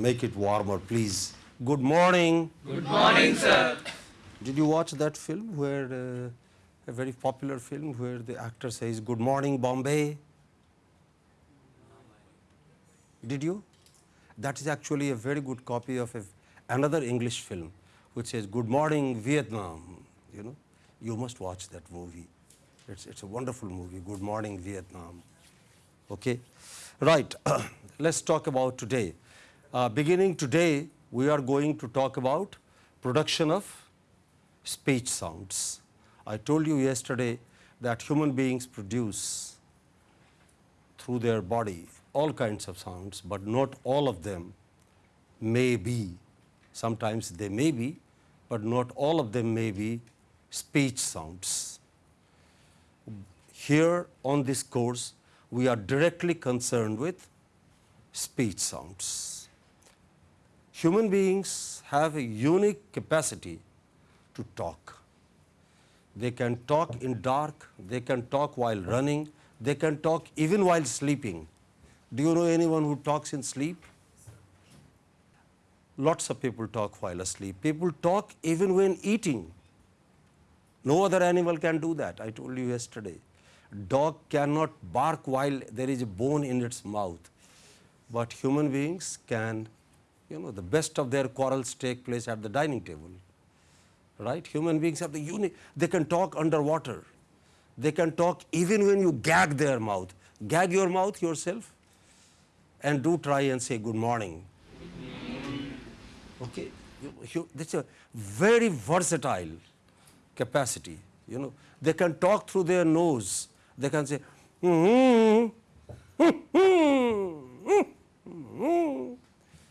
make it warmer, please. Good morning. Good morning, sir. Did you watch that film where uh, a very popular film where the actor says, Good morning, Bombay? Did you? That is actually a very good copy of a, another English film which says, Good morning, Vietnam. You know, you must watch that movie. It's, it's a wonderful movie, Good Morning, Vietnam. Okay? Right, let's talk about today. Uh, beginning today, we are going to talk about production of speech sounds. I told you yesterday that human beings produce through their body all kinds of sounds, but not all of them may be. Sometimes they may be, but not all of them may be speech sounds. Here on this course, we are directly concerned with speech sounds. Human beings have a unique capacity to talk. They can talk in dark, they can talk while running, they can talk even while sleeping. Do you know anyone who talks in sleep? Lots of people talk while asleep. People talk even when eating. No other animal can do that. I told you yesterday. Dog cannot bark while there is a bone in its mouth. But human beings can, you know, the best of their quarrels take place at the dining table. Right? Human beings have the unique, they can talk underwater. They can talk even when you gag their mouth. Gag your mouth yourself and do try and say good morning. Okay, this is a very versatile capacity. You know, they can talk through their nose. They can say, hmm, hmm, mm -hmm,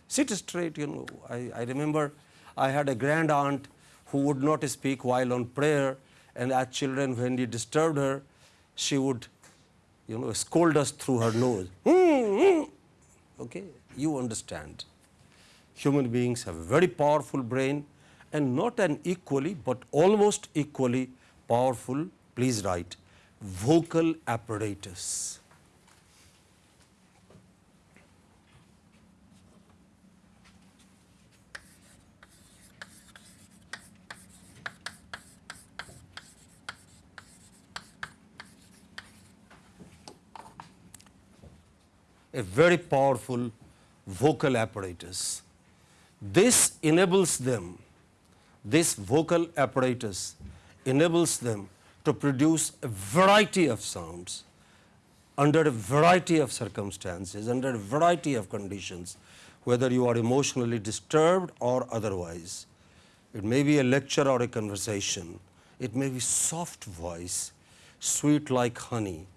sit straight. You know, I, I remember I had a grand aunt who would not speak while on prayer, and as children, when we disturbed her, she would, you know, scold us through her nose. Hmm, hmm. Okay, you understand. Human beings have a very powerful brain and not an equally but almost equally powerful, please write, vocal apparatus. A very powerful vocal apparatus. This enables them, this vocal apparatus enables them to produce a variety of sounds under a variety of circumstances, under a variety of conditions, whether you are emotionally disturbed or otherwise. It may be a lecture or a conversation. It may be soft voice, sweet like honey,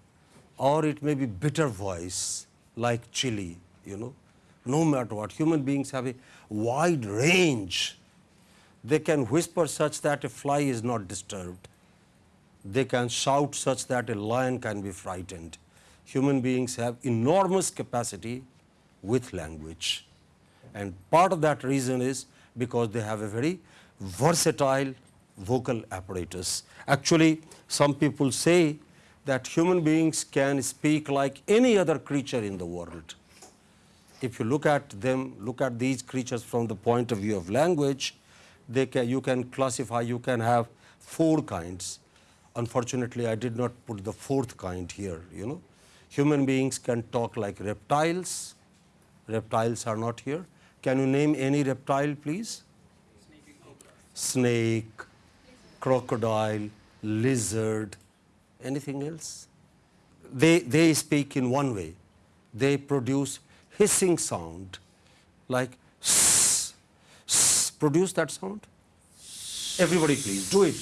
or it may be bitter voice, like chili, you know, no matter what. Human beings have a wide range. They can whisper such that a fly is not disturbed. They can shout such that a lion can be frightened. Human beings have enormous capacity with language. And part of that reason is because they have a very versatile vocal apparatus. Actually, some people say that human beings can speak like any other creature in the world. If you look at them, look at these creatures from the point of view of language, they can, you can classify, you can have four kinds. Unfortunately, I did not put the fourth kind here, you know. Human beings can talk like reptiles. Reptiles are not here. Can you name any reptile, please? Snake, crocodile, lizard, anything else? They, they speak in one way. They produce hissing sound like sss, sss. produce that sound. Everybody please do it.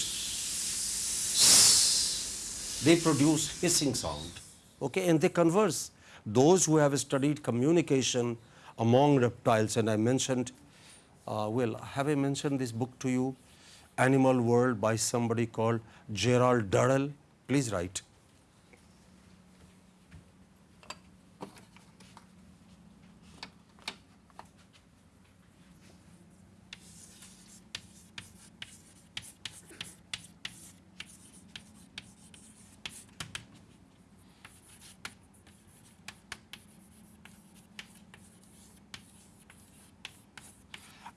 They produce hissing sound. Okay, and they converse. Those who have studied communication among reptiles, and I mentioned, uh, well, have I mentioned this book to you? Animal World by somebody called Gerald Durrell please write.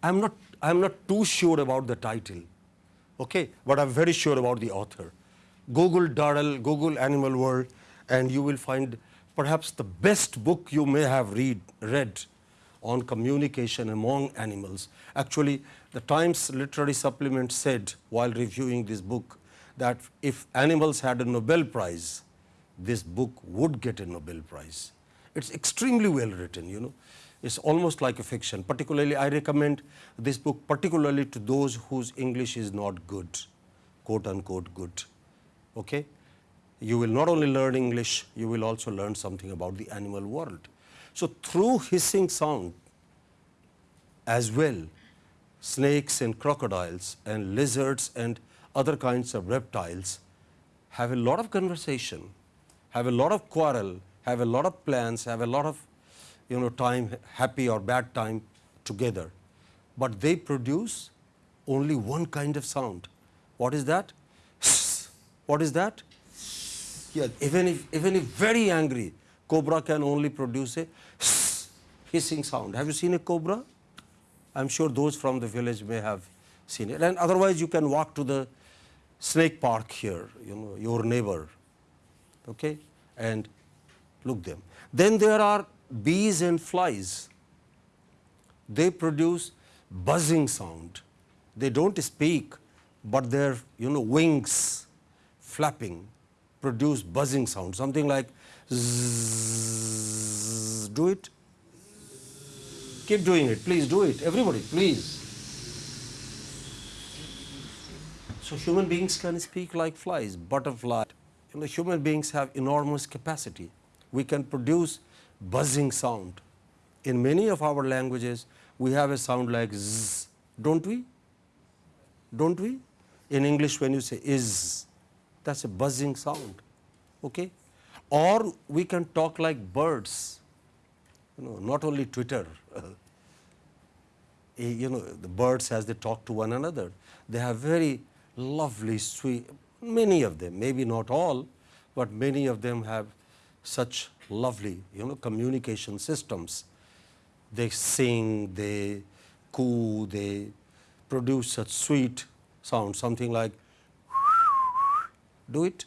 I am not I am not too sure about the title, okay, but I am very sure about the author. Google Durrell, Google Animal World, and you will find perhaps the best book you may have read, read on communication among animals. Actually, the Times Literary Supplement said while reviewing this book that if animals had a Nobel Prize, this book would get a Nobel Prize. It's extremely well written, you know. It's almost like a fiction. Particularly, I recommend this book particularly to those whose English is not good, quote unquote good. Okay? You will not only learn English, you will also learn something about the animal world. So, through hissing sound as well, snakes and crocodiles and lizards and other kinds of reptiles have a lot of conversation, have a lot of quarrel, have a lot of plans, have a lot of you know time, happy or bad time together. But they produce only one kind of sound. What is that? What is that? Yeah, even if, even if very angry, cobra can only produce a hissing sound. Have you seen a cobra? I'm sure those from the village may have seen it. And otherwise, you can walk to the snake park here, you know, your neighbor, okay, and look them. Then there are bees and flies. They produce buzzing sound. They don't speak, but their you know wings flapping produce buzzing sound, something like zzz, do it. Keep doing it, please do it, everybody, please. So human beings can speak like flies, butterfly. You know, human beings have enormous capacity. We can produce buzzing sound. In many of our languages, we have a sound like z, don't we? Don't we? In English, when you say is, that's a buzzing sound. Okay? Or we can talk like birds, you know, not only Twitter. Eh, you know, the birds as they talk to one another, they have very lovely, sweet, many of them, maybe not all, but many of them have such lovely, you know, communication systems. They sing, they coo, they produce such sweet sound, something like do it,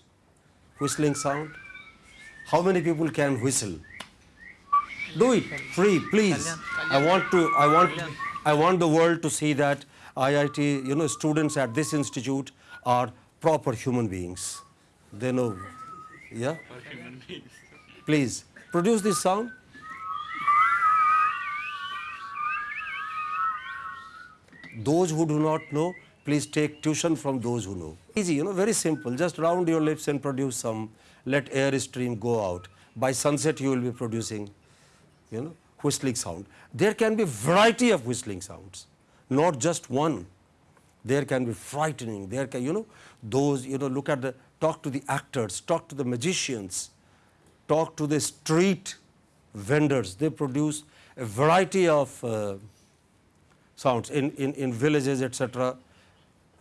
whistling sound. How many people can whistle? Do it, free, please. I want to, I want, I want the world to see that IIT, you know, students at this institute are proper human beings. They know, yeah? Please, produce this sound. Those who do not know, please take tuition from those who know. Easy, you know, very simple. Just round your lips and produce some. Let air stream go out. By sunset, you will be producing, you know, whistling sound. There can be variety of whistling sounds, not just one. There can be frightening. There can, you know, those, you know, look at the, talk to the actors, talk to the magicians, talk to the street vendors. They produce a variety of uh, sounds in, in, in villages, etc.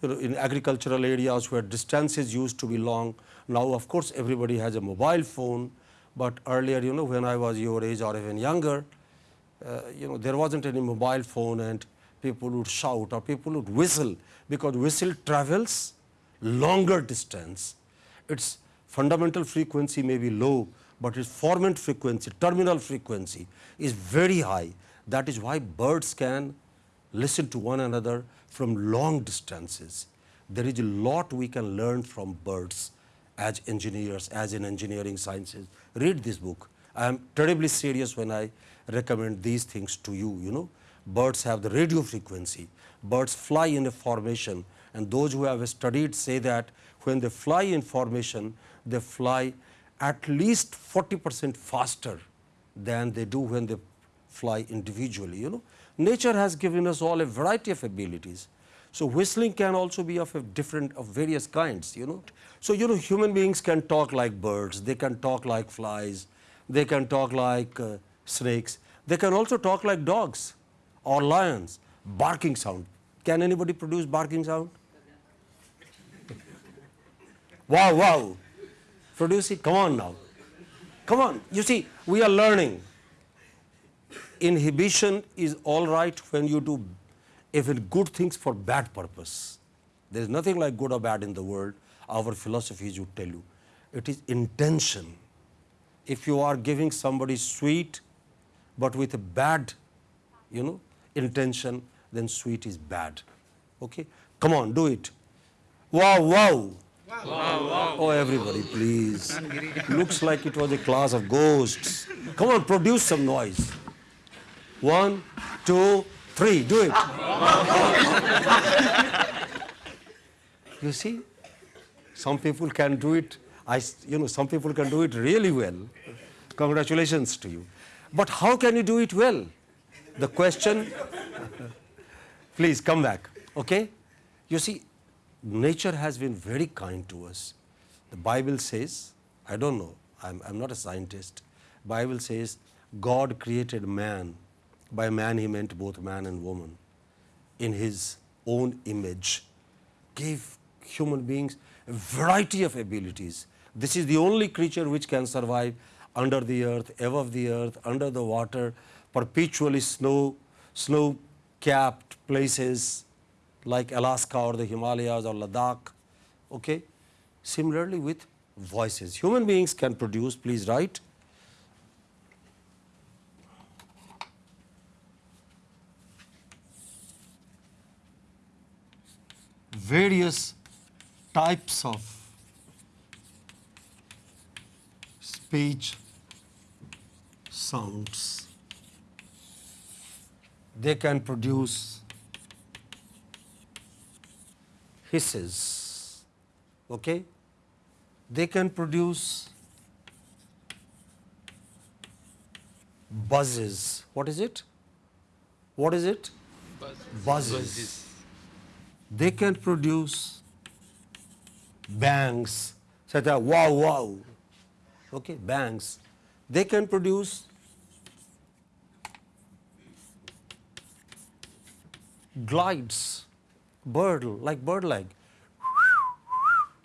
You know, in agricultural areas where distances used to be long. Now, of course, everybody has a mobile phone, but earlier, you know, when I was your age or even younger, uh, you know, there wasn't any mobile phone and people would shout or people would whistle because whistle travels longer distance. Its fundamental frequency may be low, but its formant frequency, terminal frequency is very high. That is why birds can listen to one another from long distances. There is a lot we can learn from birds as engineers, as in engineering sciences. Read this book. I am terribly serious when I recommend these things to you, you know. Birds have the radio frequency. Birds fly in a formation and those who have studied say that when they fly in formation, they fly at least 40 percent faster than they do when they fly individually, you know. Nature has given us all a variety of abilities. So, whistling can also be of a different of various kinds, you know. So, you know human beings can talk like birds, they can talk like flies, they can talk like uh, snakes, they can also talk like dogs or lions, barking sound. Can anybody produce barking sound? wow, wow. Produce it, come on now. Come on, you see, we are learning. Inhibition is all right when you do even good things for bad purpose. There is nothing like good or bad in the world. Our philosophies would tell you. It is intention. If you are giving somebody sweet, but with a bad, you know, intention, then sweet is bad. Okay? Come on, do it. Wow, wow. Oh, everybody, please. Looks like it was a class of ghosts. Come on, produce some noise. One, two, three. Do it. you see, some people can do it. I, you know, some people can do it really well. Congratulations to you. But how can you do it well? The question, please come back. Okay? You see, nature has been very kind to us. The Bible says, I don't know, I'm, I'm not a scientist. Bible says God created man. By man he meant both man and woman in his own image. Gave human beings a variety of abilities. This is the only creature which can survive under the earth, above the earth, under the water, perpetually snow, snow capped places, like Alaska or the Himalayas or Ladakh. Okay? Similarly with voices. Human beings can produce, please write. Various types of speech sounds. They can produce hisses. Okay? They can produce buzzes. What is it? What is it? Buzzes. They can produce bangs such as wow wow. Okay, bangs. They can produce glides bird like bird like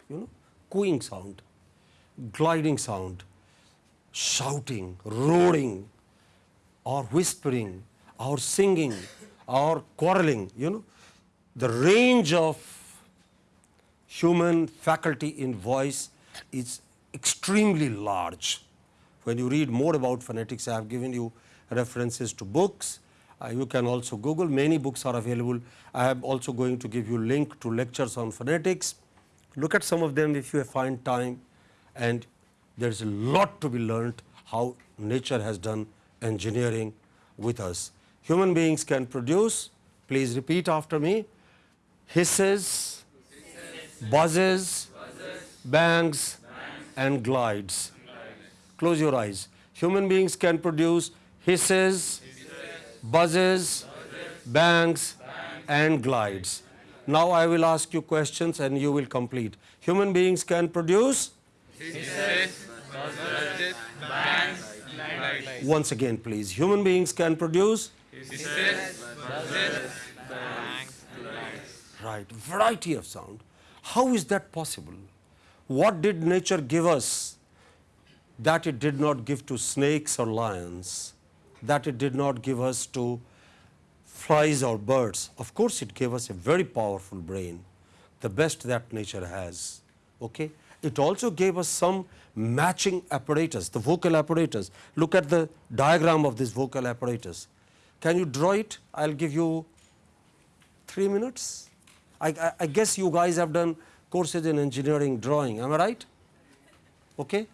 you know cooing sound gliding sound shouting roaring or whispering or singing or quarreling you know the range of human faculty in voice is extremely large when you read more about phonetics i have given you references to books uh, you can also Google, many books are available. I am also going to give you link to lectures on phonetics. Look at some of them if you find time and there is a lot to be learned how nature has done engineering with us. Human beings can produce, please repeat after me, hisses, buzzes, bangs, and glides. Close your eyes. Human beings can produce hisses, buzzes, bangs, and glides. Now I will ask you questions and you will complete. Human beings can produce? Once again, please. Human beings can produce? Right, variety of sound. How is that possible? What did nature give us that it did not give to snakes or lions? that it did not give us to flies or birds. Of course, it gave us a very powerful brain, the best that nature has. Okay? It also gave us some matching apparatus, the vocal apparatus. Look at the diagram of this vocal apparatus. Can you draw it? I will give you 3 minutes. I, I, I, guess you guys have done courses in engineering drawing, am I right? Okay?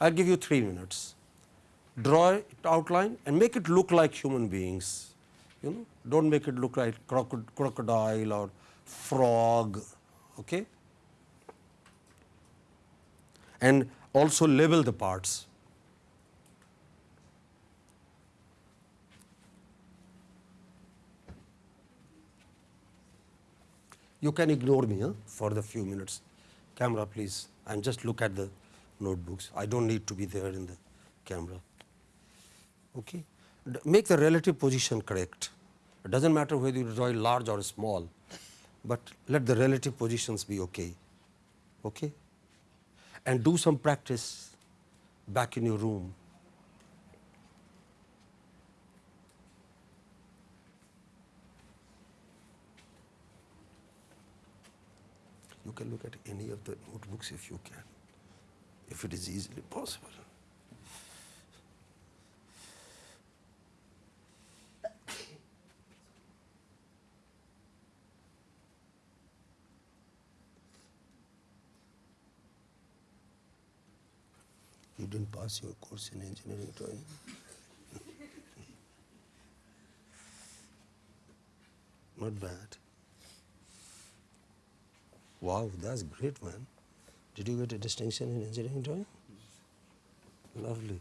I will give you 3 minutes draw it outline and make it look like human beings. You know, don't make it look like crocodile or frog. Okay? And also label the parts. You can ignore me huh, for the few minutes. Camera, please. And just look at the notebooks. I don't need to be there in the camera okay. make the relative position correct. It does not matter whether you draw large or small, but let the relative positions be okay. okay. And do some practice back in your room. Can look at any of the notebooks if you can, if it is easily possible. You didn't pass your course in engineering drawing. Not bad. Wow, that's great, man. Did you get a distinction in engineering drawing? Lovely.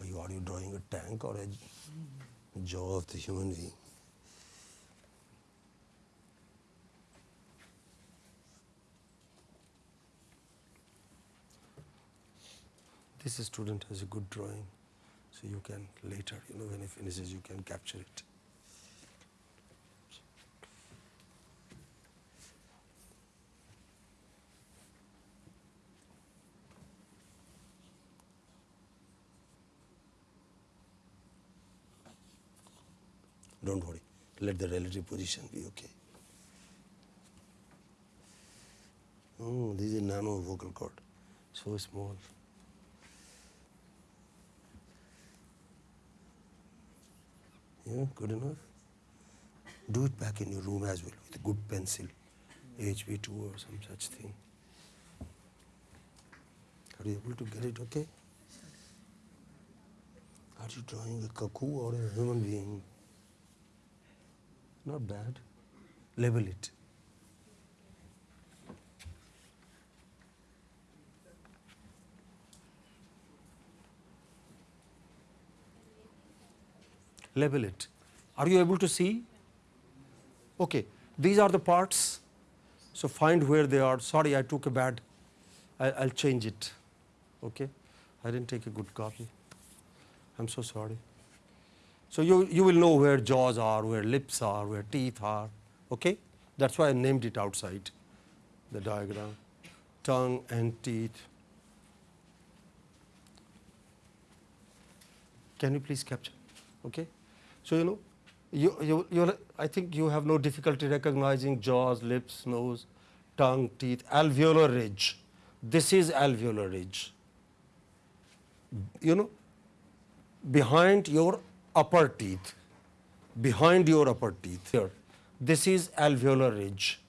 Are you, are you drawing a tank or a jaw of the human being? This student has a good drawing, so you can later, you know, when he finishes, you can capture it. Don't worry, let the relative position be okay. Oh, this is nano vocal cord, so small. Yeah, good enough. Do it back in your room as well with a good pencil, HB2 or some such thing. Are you able to get it okay? Are you drawing a cuckoo or a human being? Not bad. Label it. Label it. Are you able to see? Okay, these are the parts. So find where they are. Sorry, I took a bad. I, I'll change it. Okay, I didn't take a good copy. I'm so sorry. So you, you will know where jaws are, where lips are, where teeth are. Okay, that's why I named it outside the diagram. Tongue and teeth. Can you please capture? Okay. So you know, you, you, you, I think you have no difficulty recognizing jaws, lips, nose, tongue, teeth, alveolar ridge. This is alveolar ridge. You know, behind your upper teeth, behind your upper teeth here, this is alveolar ridge.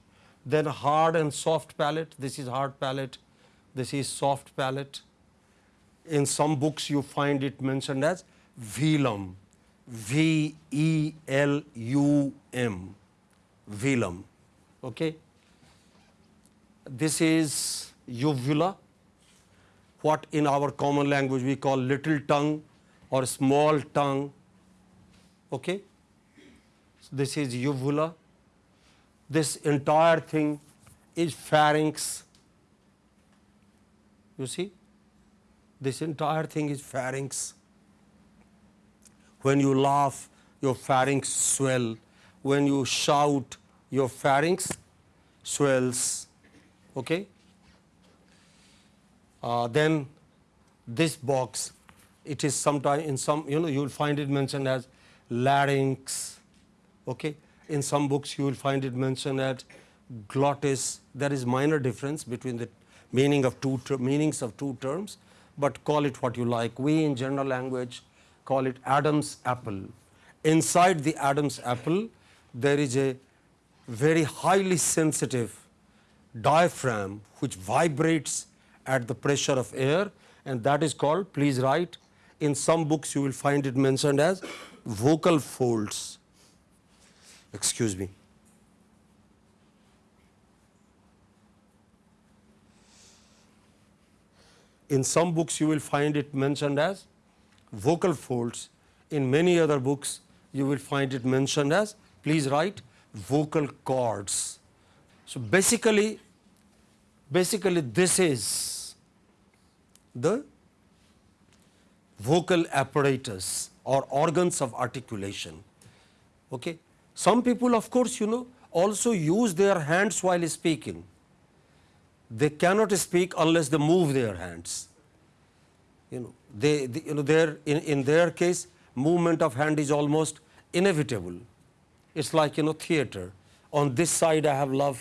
Then hard and soft palate, this is hard palate, this is soft palate. In some books you find it mentioned as velum. V E L U M, velum. Okay. This is uvula, what in our common language we call little tongue or small tongue. Okay. So this is uvula. This entire thing is pharynx. You see, this entire thing is pharynx. When you laugh, your pharynx swell. When you shout, your pharynx swells. Okay? Uh, then this box, it is sometime in some, you know, you will find it mentioned as larynx. Okay? In some books, you will find it mentioned as glottis. There is minor difference between the meaning of two meanings of two terms, but call it what you like. We in general language call it Adam's apple. Inside the Adam's apple, there is a very highly sensitive diaphragm which vibrates at the pressure of air and that is called, please write, in some books you will find it mentioned as vocal folds. Excuse me. In some books you will find it mentioned as vocal folds. In many other books, you will find it mentioned as, please write, vocal cords. So basically, basically this is the vocal apparatus or organs of articulation. Okay. Some people of course, you know, also use their hands while speaking. They cannot speak unless they move their hands you know they, you know their in, in their case movement of hand is almost inevitable. It's like, you know, theater. On this side I have love,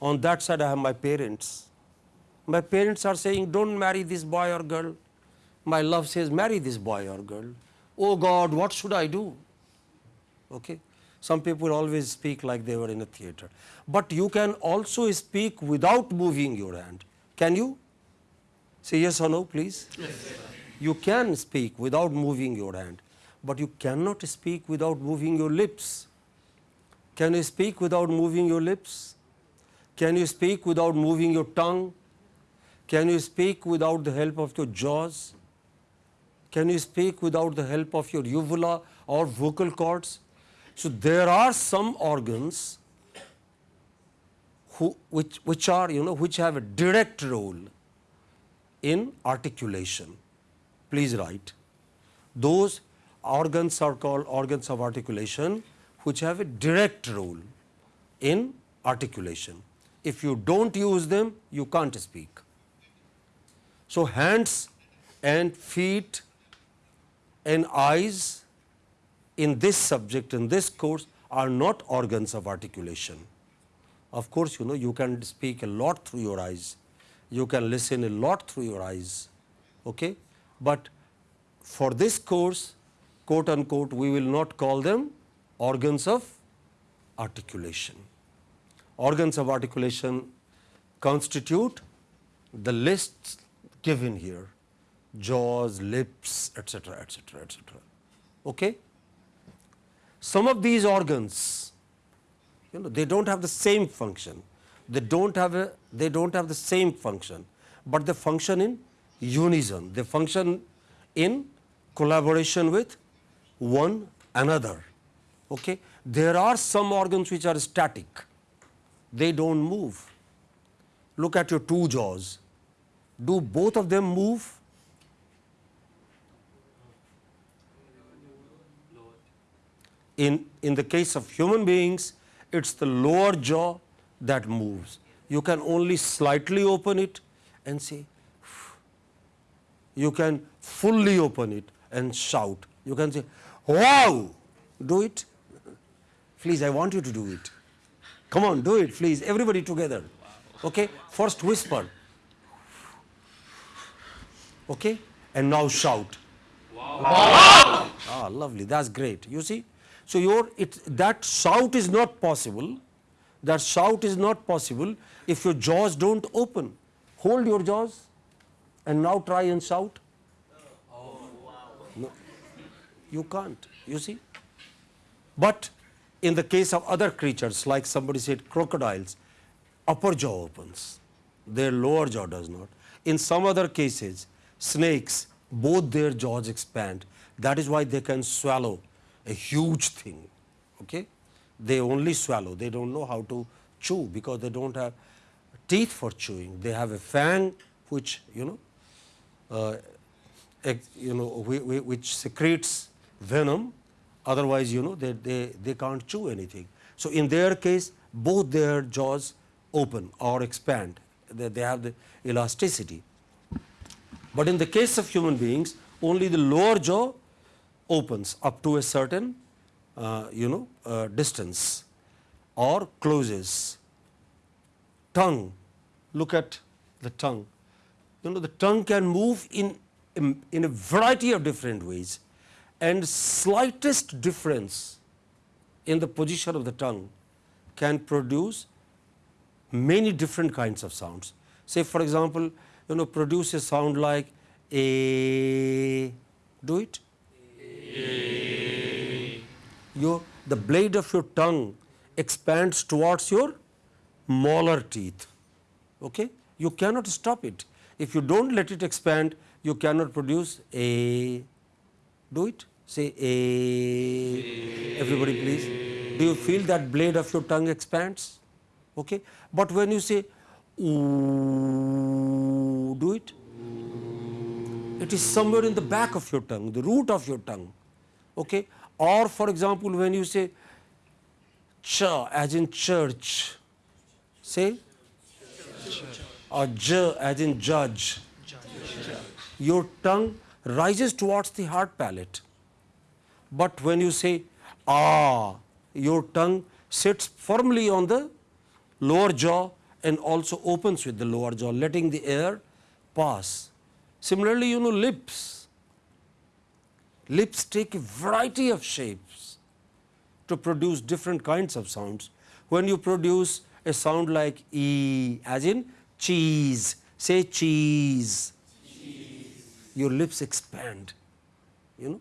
on that side I have my parents. My parents are saying, don't marry this boy or girl. My love says, marry this boy or girl. Oh God, what should I do? Okay. Some people always speak like they were in a theater. But you can also speak without moving your hand. Can you? Say yes or no, please. Yes. You can speak without moving your hand, but you cannot speak without moving your lips. Can you speak without moving your lips? Can you speak without moving your tongue? Can you speak without the help of your jaws? Can you speak without the help of your uvula or vocal cords? So, there are some organs who, which, which are you know which have a direct role in articulation. Please write. Those organs are called organs of articulation which have a direct role in articulation. If you do not use them, you can't speak. So, hands and feet and eyes in this subject, in this course are not organs of articulation. Of course, you know you can speak a lot through your eyes, you can listen a lot through your eyes, okay? but for this course quote unquote we will not call them organs of articulation. Organs of articulation constitute the lists given here jaws, lips, etc., etc., etc. Okay? Some of these organs, you know, they don't have the same function. They don't have a, they don't have the same function, but they function in unison. They function in collaboration with one another. Okay? There are some organs which are static. They don't move. Look at your two jaws. Do both of them move? In, in the case of human beings, it's the lower jaw that moves. You can only slightly open it and say, you can fully open it and shout. You can say, wow, do it. Please, I want you to do it. Come on, do it, please, everybody together. Okay, first whisper. Okay, and now shout. Wow. wow. Ah, lovely, that's great. You see, so, your it, that shout is not possible, that shout is not possible if your jaws do not open. Hold your jaws and now try and shout. No, you can't, you see. But in the case of other creatures like somebody said crocodiles, upper jaw opens, their lower jaw does not. In some other cases, snakes, both their jaws expand. That is why they can swallow a huge thing. Okay? They only swallow, they do not know how to chew because they do not have teeth for chewing. They have a fang which you know, uh, you know which secretes venom, otherwise you know they, they, they can't chew anything. So, in their case both their jaws open or expand, they, they have the elasticity. But in the case of human beings only the lower jaw opens up to a certain uh, you know uh, distance or closes. Tongue, look at the tongue. You know the tongue can move in, in, in a variety of different ways and slightest difference in the position of the tongue can produce many different kinds of sounds. Say for example, you know produce a sound like a, do it, your, the blade of your tongue expands towards your molar teeth. Okay? You cannot stop it. If you do not let it expand, you cannot produce a, do it, say a, everybody please. Do you feel that blade of your tongue expands? Okay? But when you say ooh, do it, it is somewhere in the back of your tongue, the root of your tongue okay or for example when you say ch as in church say church. or j as in judge your tongue rises towards the hard palate But when you say ah, your tongue sits firmly on the lower jaw and also opens with the lower jaw, letting the air pass. Similarly, you know lips. Lips take a variety of shapes to produce different kinds of sounds. When you produce a sound like E, as in cheese, say cheese, cheese. your lips expand, you know,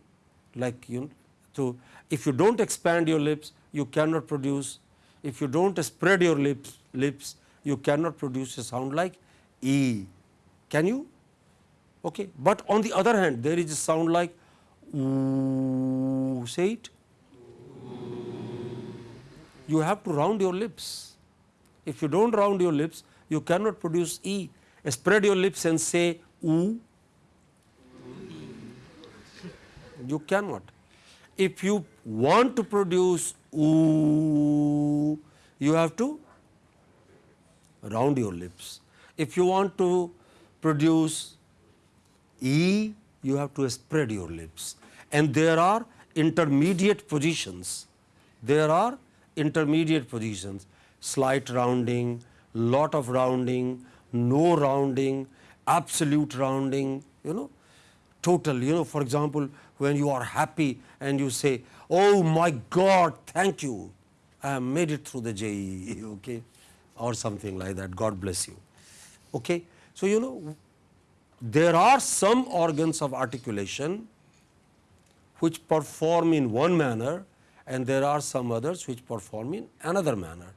like you know, so if you don't expand your lips, you cannot produce, if you don't spread your lips, lips, you cannot produce a sound like E. Can you? Okay. But on the other hand, there is a sound like ooh, say it. You have to round your lips. If you don't round your lips, you cannot produce E. Spread your lips and say oo. You cannot. If you want to produce oo, you have to round your lips. If you want to produce E, you have to spread your lips. And there are intermediate positions. There are intermediate positions, slight rounding, lot of rounding, no rounding, absolute rounding, you know, total, you know, for example, when you are happy and you say, oh my God, thank you, I have made it through the JEE, okay, or something like that, God bless you. Okay. So, you know, there are some organs of articulation which perform in one manner and there are some others which perform in another manner.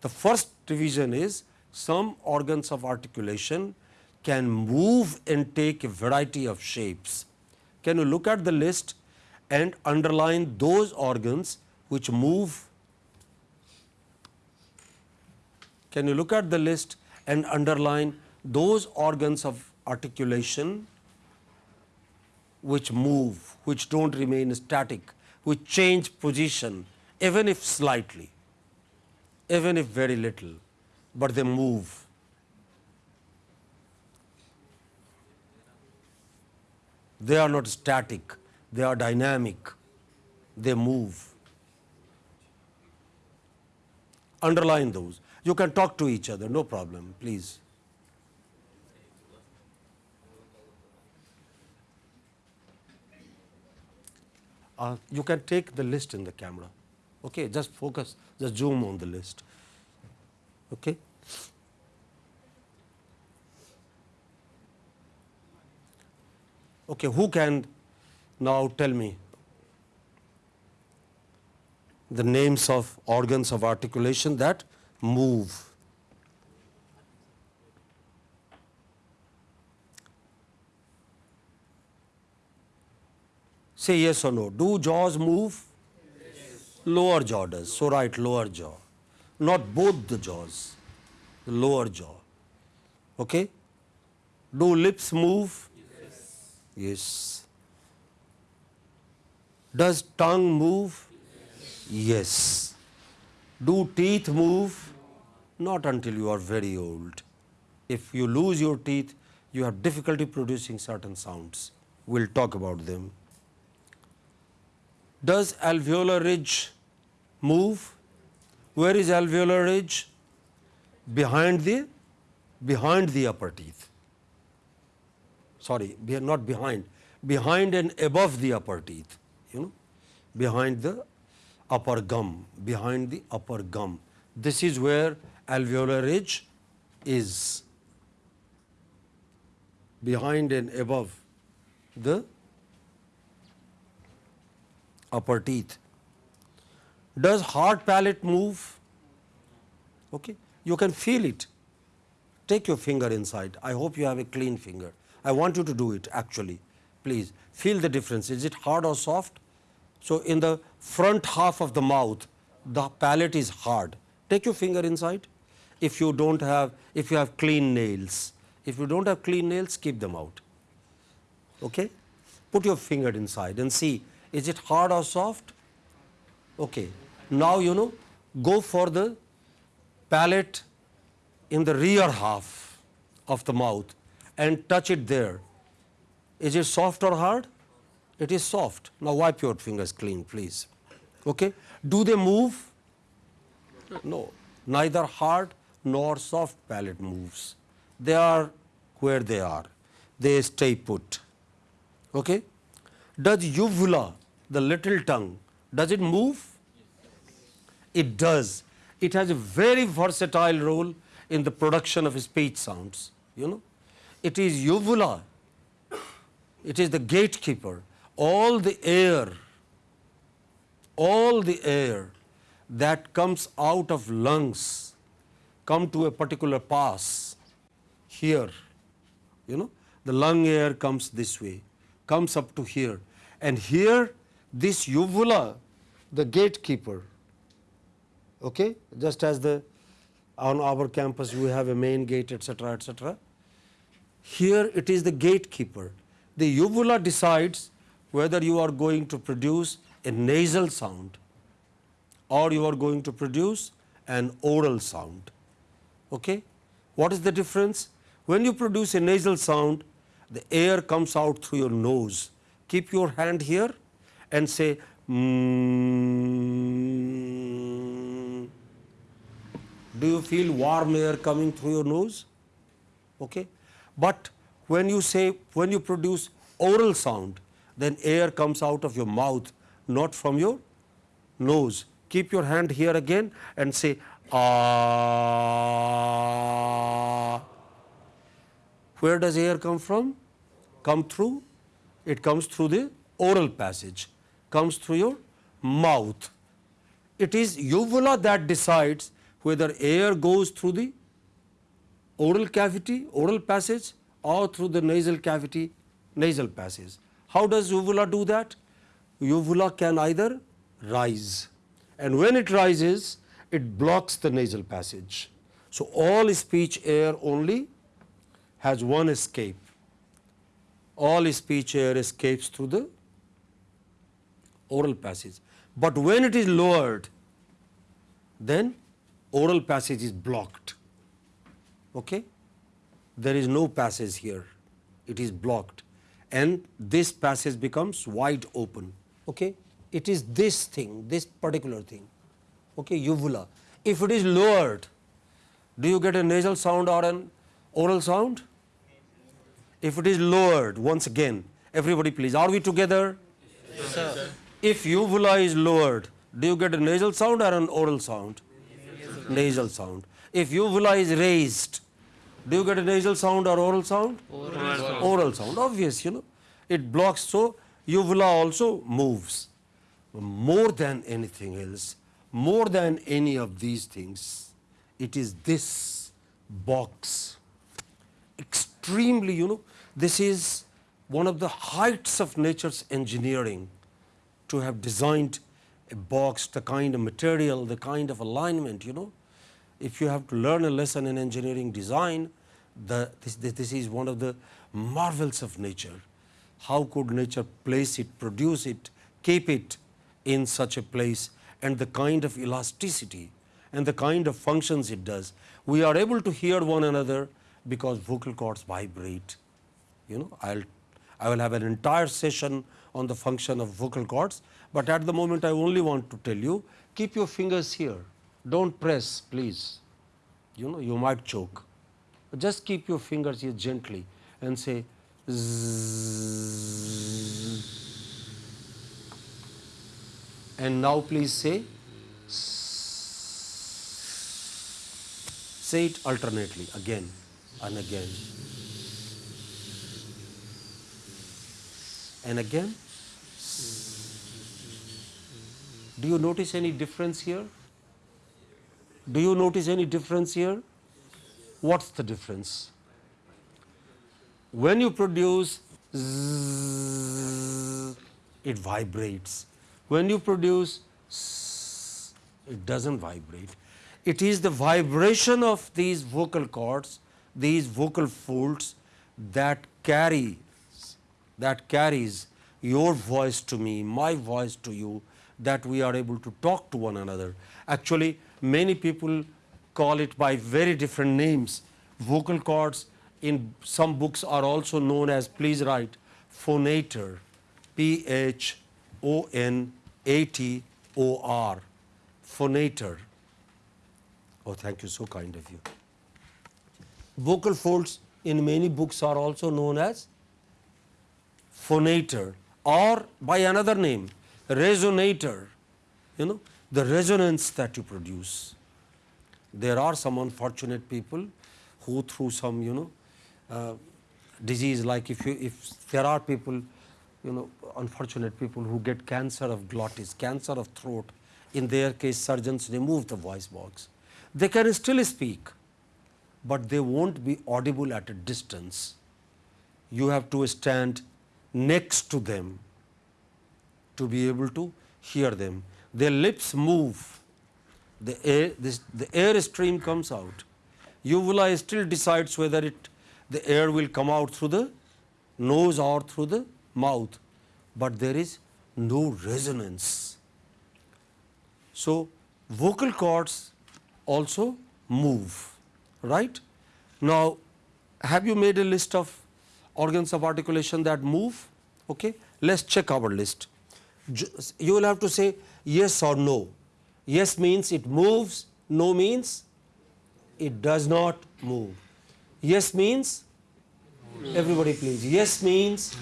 The first division is some organs of articulation can move and take a variety of shapes. Can you look at the list and underline those organs which move? Can you look at the list and underline those organs of articulation which move, which do not remain static, which change position even if slightly, even if very little, but they move. They are not static, they are dynamic, they move. Underline those. You can talk to each other, no problem, please. Uh, you can take the list in the camera. Okay, just focus, just zoom on the list. Okay. Okay, who can now tell me the names of organs of articulation that move? Say yes or no. Do jaws move? Yes. Lower jaw does. So write lower jaw. Not both the jaws, the lower jaw. Okay? Do lips move? Yes. Does tongue move? Yes. Do teeth move? Not until you are very old. If you lose your teeth, you have difficulty producing certain sounds. We'll talk about them. Does alveolar ridge move? Where is alveolar ridge? Behind the behind the upper teeth sorry, not behind, behind and above the upper teeth, you know, behind the upper gum, behind the upper gum. This is where alveolar ridge is, behind and above the upper teeth. Does hard palate move? Okay. You can feel it. Take your finger inside. I hope you have a clean finger. I want you to do it actually. Please feel the difference. Is it hard or soft? So, in the front half of the mouth, the palate is hard. Take your finger inside. If you don't have, if you have clean nails, if you don't have clean nails, keep them out. Okay? Put your finger inside and see, is it hard or soft? Okay. Now, you know, go for the palate in the rear half of the mouth and touch it there. Is it soft or hard? It is soft. Now wipe your fingers clean, please. Okay. Do they move? No. Neither hard nor soft palate moves. They are where they are. They stay put. Okay. Does uvula, the little tongue, does it move? It does. It has a very versatile role in the production of speech sounds. You know, it is uvula. It is the gatekeeper. All the air, all the air that comes out of lungs come to a particular pass here. You know, the lung air comes this way, comes up to here, and here this uvula, the gatekeeper, okay, just as the on our campus we have a main gate, etc., etc. Here it is the gatekeeper. The uvula decides whether you are going to produce a nasal sound or you are going to produce an oral sound. Okay? What is the difference? When you produce a nasal sound, the air comes out through your nose. Keep your hand here and say mm. Do you feel warm air coming through your nose? Okay? But when you say, when you produce oral sound, then air comes out of your mouth, not from your nose. Keep your hand here again and say, ah. Where does air come from? Come through? It comes through the oral passage, comes through your mouth. It is uvula that decides whether air goes through the oral cavity, oral passage or through the nasal cavity, nasal passage. How does uvula do that? Uvula can either rise and when it rises, it blocks the nasal passage. So, all speech air only has one escape. All speech air escapes through the oral passage. But when it is lowered, then oral passage is blocked. Okay? There is no passage here, it is blocked and this passage becomes wide open. Okay? It is this thing, this particular thing, okay, uvula. If it is lowered, do you get a nasal sound or an oral sound? If it is lowered, once again, everybody please, are we together? Yes, sir. If uvula is lowered, do you get a nasal sound or an oral sound? Nasal sound. If uvula is raised, do you get a nasal sound or oral sound? Oral sound. Oral sound, obvious, you know. It blocks, so uvula also moves. More than anything else, more than any of these things, it is this box. Extremely, you know, this is one of the heights of nature's engineering to have designed a box, the kind of material, the kind of alignment, you know. If you have to learn a lesson in engineering design, the, this, this, is one of the marvels of nature. How could nature place it, produce it, keep it in such a place and the kind of elasticity and the kind of functions it does. We are able to hear one another because vocal cords vibrate. You know, I'll, I will have an entire session on the function of vocal cords, but at the moment I only want to tell you, keep your fingers here, don't press please, you know, you might choke. Just keep your fingers here gently and say. And now please say say it alternately again and again and again. Do you notice any difference here? Do you notice any difference here? What's the difference? When you produce it vibrates. When you produce it doesn't vibrate. It is the vibration of these vocal cords, these vocal folds that carry that carries your voice to me, my voice to you, that we are able to talk to one another. Actually, many people call it by very different names. Vocal cords in some books are also known as, please write, phonator, P H O N A T O R, phonator. Oh, thank you, so kind of you. Vocal folds in many books are also known as phonator or by another name, resonator. You know, the resonance that you produce. There are some unfortunate people who through some, you know, uh, disease like if you, if there are people, you know, unfortunate people who get cancer of glottis, cancer of throat, in their case surgeons remove the voice box. They can still speak, but they won't be audible at a distance. You have to stand next to them to be able to hear them. Their lips move, the air, this, the air stream comes out. Uvula still decides whether it, the air will come out through the nose or through the mouth, but there is no resonance. So, vocal cords also move, right? Now, have you made a list of organs of articulation that move? Okay, let's check our list. You will have to say yes or no. Yes means it moves, no means it does not move. Yes means everybody please. Yes means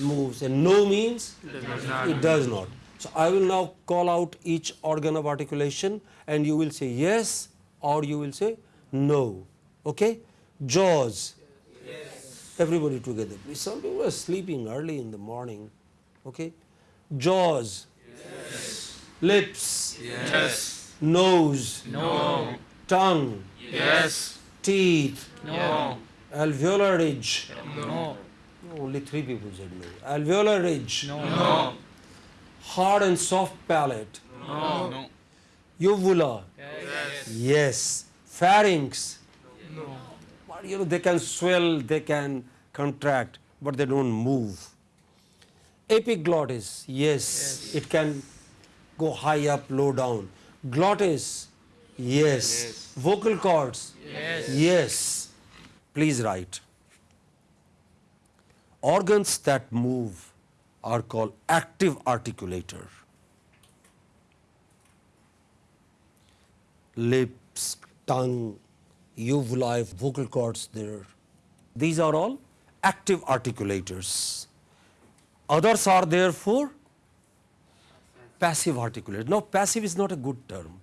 moves and no means it does not. So I will now call out each organ of articulation and you will say yes or you will say no. Okay? Jaws. Everybody together. Please. Some people are sleeping early in the morning. Okay? Jaws. yes. Lips. Yes. Nose. No. Tongue. Yes. Teeth. No. Alveolar ridge. No. Only three people said no. Alveolar ridge. No. Hard and soft palate. No. No. Uvula. Yes. Yes. Pharynx. No. You know, they can swell, they can contract, but they don't move. Epiglottis, yes, it can go high up, low down. Glottis, yes. Vocal cords, Yes. yes. Please write. Organs that move are called active articulator. Lips, tongue, uvula, vocal cords there. These are all active articulators. Others are therefore passive articulators. Now, passive is not a good term.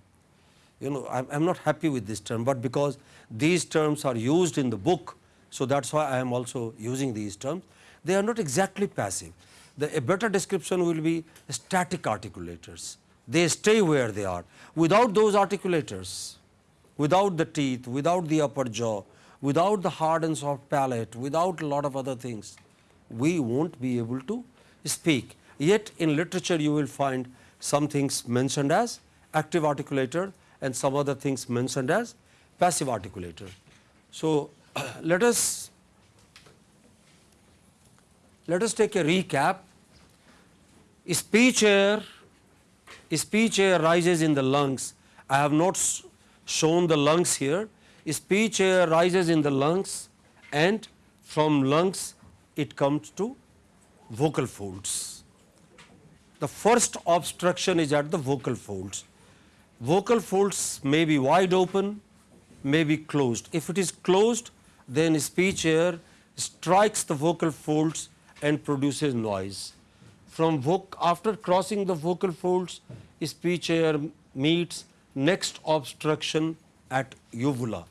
You know, I'm, I'm not happy with this term, but because these terms are used in the book, so that's why I am also using these terms. They are not exactly passive. The, a better description will be static articulators. They stay where they are. Without those articulators, without the teeth, without the upper jaw, without the hard and soft palate, without a lot of other things, we won't be able to speak. Yet in literature you will find some things mentioned as active articulator and some other things mentioned as passive articulator. So, let us let us take a recap. Speech air, speech air rises in the lungs. I have not shown the lungs here. Speech air rises in the lungs and from lungs it comes to vocal folds. The first obstruction is at the vocal folds. Vocal folds may be wide open, may be closed. If it is closed, then speech air strikes the vocal folds and produces noise. From after crossing the vocal folds, speech air meets next obstruction at uvula.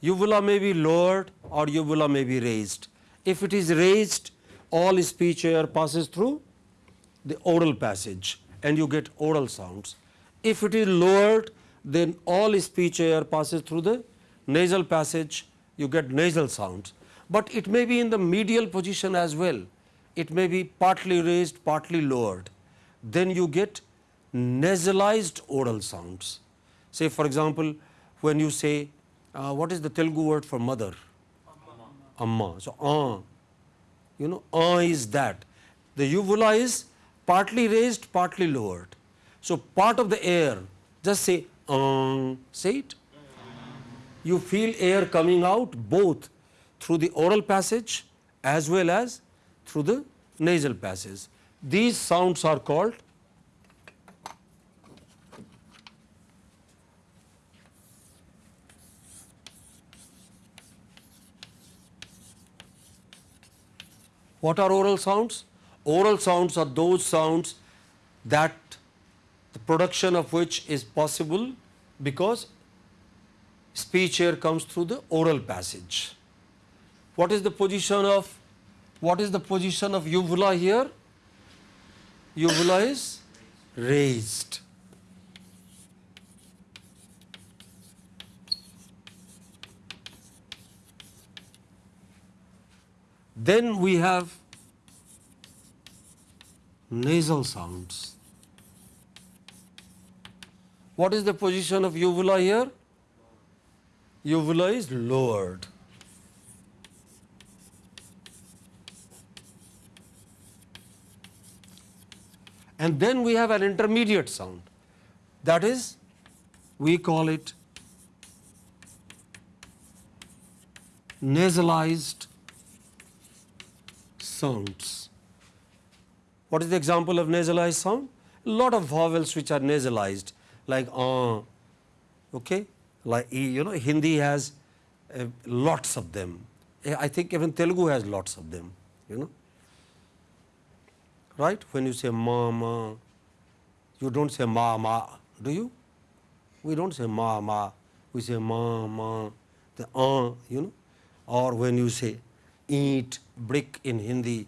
Uvula may be lowered or uvula may be raised. If it is raised, all speech air passes through the oral passage and you get oral sounds. If it is lowered, then all speech air passes through the nasal passage, you get nasal sounds. But it may be in the medial position as well. It may be partly raised, partly lowered. Then you get nasalized oral sounds. Say, for example, when you say, uh, what is the Telugu word for mother? Amma. So, ah, you know, ah is that. The uvula is partly raised, partly lowered. So, part of the air, just say, um, say it. You feel air coming out both through the oral passage as well as through the nasal passage. These sounds are called What are oral sounds? Oral sounds are those sounds that the production of which is possible because speech here comes through the oral passage. What is the position of what is the position of uvula here? Uvula is raised. Then we have nasal sounds. What is the position of uvula here? Uvula is lowered. And then we have an intermediate sound. That is, we call it nasalized sounds. What is the example of nasalized sound? A lot of vowels which are nasalized, like uh, okay, like you know, Hindi has uh, lots of them. I think even Telugu has lots of them, you know. Right? When you say mama, you don't say mama, do you? We don't say mama, we say mama, the uh, you know. Or when you say eat, brick in Hindi,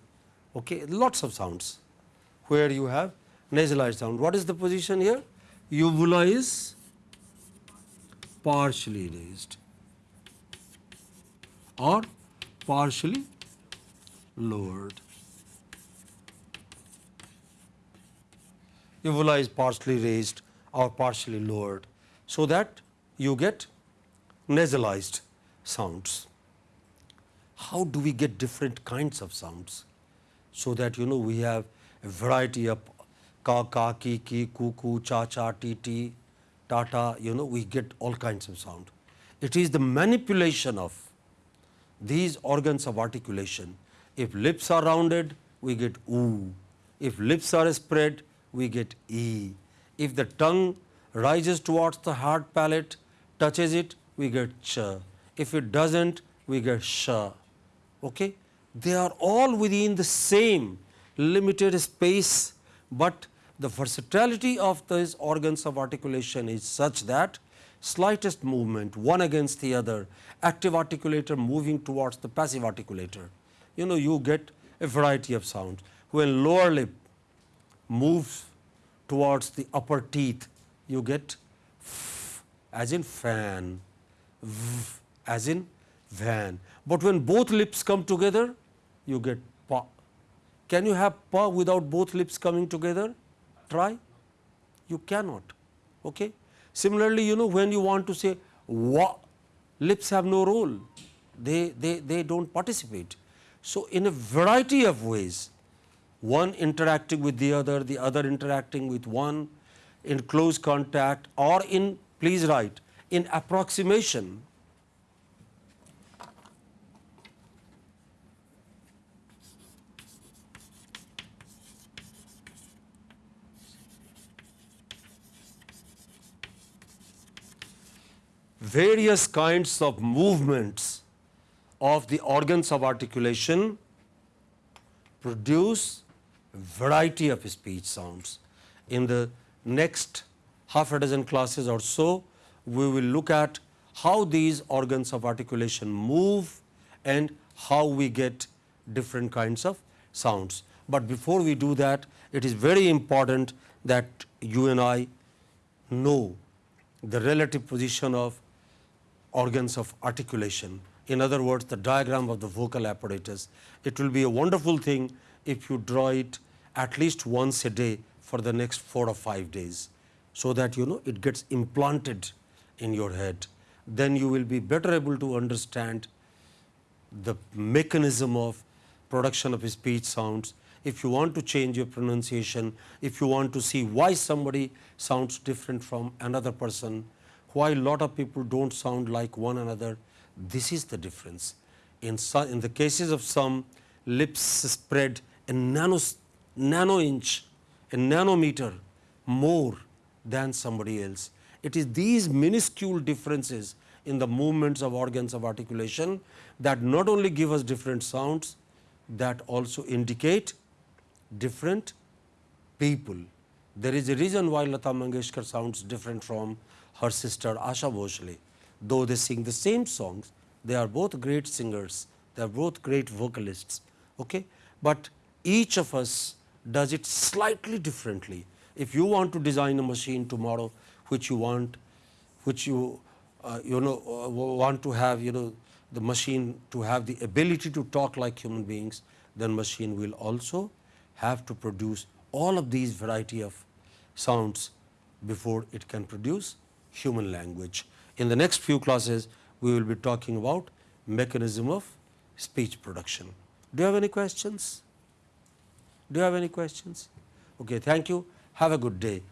okay, lots of sounds where you have nasalized sound. What is the position here? Uvula is partially raised or partially lowered. Uvula is partially raised or partially lowered so that you get nasalized sounds. How do we get different kinds of sounds? So that you know we have a variety of ka, ka, ki, ki, ku, ku, cha, cha, ti, ti, ta, ta, you know, we get all kinds of sound. It is the manipulation of these organs of articulation. If lips are rounded, we get oo. If lips are spread, we get e. If the tongue rises towards the hard palate, touches it, we get ch. If it doesn't, we get sh. Okay? They are all within the same limited space, but the versatility of these organs of articulation is such that slightest movement one against the other, active articulator moving towards the passive articulator, you know you get a variety of sounds. When lower lip moves towards the upper teeth, you get f as in fan, v as in van. But when both lips come together, you get pa. Can you have pa without both lips coming together? Try. You cannot. Okay. Similarly, you know when you want to say wa, lips have no role. They, they, they don't participate. So, in a variety of ways, one interacting with the other, the other interacting with one in close contact or in, please write, in approximation. Various kinds of movements of the organs of articulation produce variety of speech sounds. In the next half a dozen classes or so, we will look at how these organs of articulation move and how we get different kinds of sounds. But before we do that, it is very important that you and I know the relative position of organs of articulation. In other words, the diagram of the vocal apparatus. It will be a wonderful thing if you draw it at least once a day for the next four or five days, so that you know it gets implanted in your head. Then you will be better able to understand the mechanism of production of speech sounds. If you want to change your pronunciation, if you want to see why somebody sounds different from another person, why lot of people don't sound like one another, this is the difference. In, some, in the cases of some, lips spread a nano, nano inch, a nanometer more than somebody else. It is these minuscule differences in the movements of organs of articulation that not only give us different sounds, that also indicate different people. There is a reason why Lata Mangeshkar sounds different from her sister Asha Bhosle. Though they sing the same songs, they are both great singers, they are both great vocalists. Okay? But each of us does it slightly differently. If you want to design a machine tomorrow which you want, which you uh, you know uh, want to have you know the machine to have the ability to talk like human beings, then machine will also have to produce all of these variety of sounds before it can produce human language. In the next few classes, we will be talking about mechanism of speech production. Do you have any questions? Do you have any questions? Okay, thank you. Have a good day.